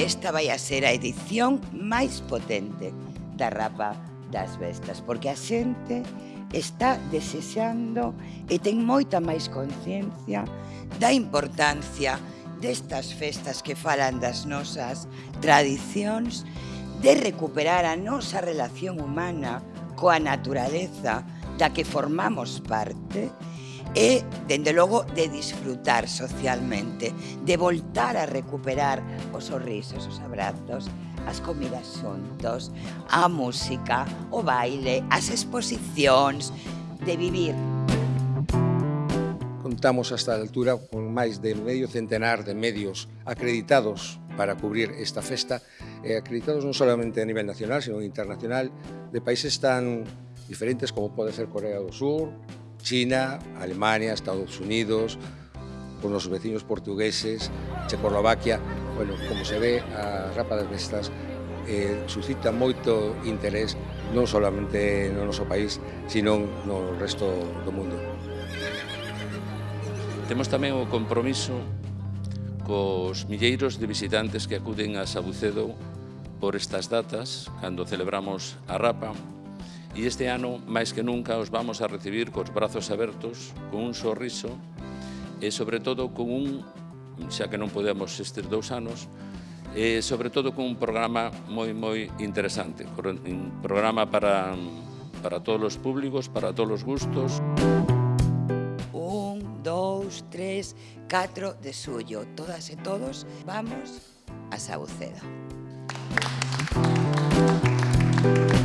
Esta vai a ser a edición máis potente da rapa das bestas, porque a xente está desexando e ten moita máis conciencia da importancia destas festas que falan das nosas tradicións, de recuperar a nosa relación humana coa naturaleza da que formamos parte, e, dende logo, de disfrutar socialmente, de voltar a recuperar os sorrisos, os abrazos, as comidas xuntos, a música, o baile, as exposicións, de vivir. Contamos hasta a altura con máis de medio centenar de medios acreditados para cubrir esta festa, eh, acreditados non solamente a nivel nacional, sino internacional, de países tan diferentes como pode ser Corea do Sur, China, Alemania, Estados Unidos, con los vecinos portugueses, Checoslovaquia, bueno, como se ve a rápidas Vestas eh, suscita moito interés non solamente no noso país, sino no resto do mundo. Temos tamén o compromiso cos milleiros de visitantes que acuden a Sabucedo por estas datas, cando celebramos a Rapa, E este ano, máis que nunca, os vamos a recibir cos brazos abertos, con un sorriso e, sobre todo, con un, xa que non podemos estes dous anos, e, sobre todo, con un programa moi, moi interesante, un programa para, para todos os públicos, para todos os gustos. Un, dous, tres, catro de suyo. Todas e todos, vamos a Saucedo. Thank you.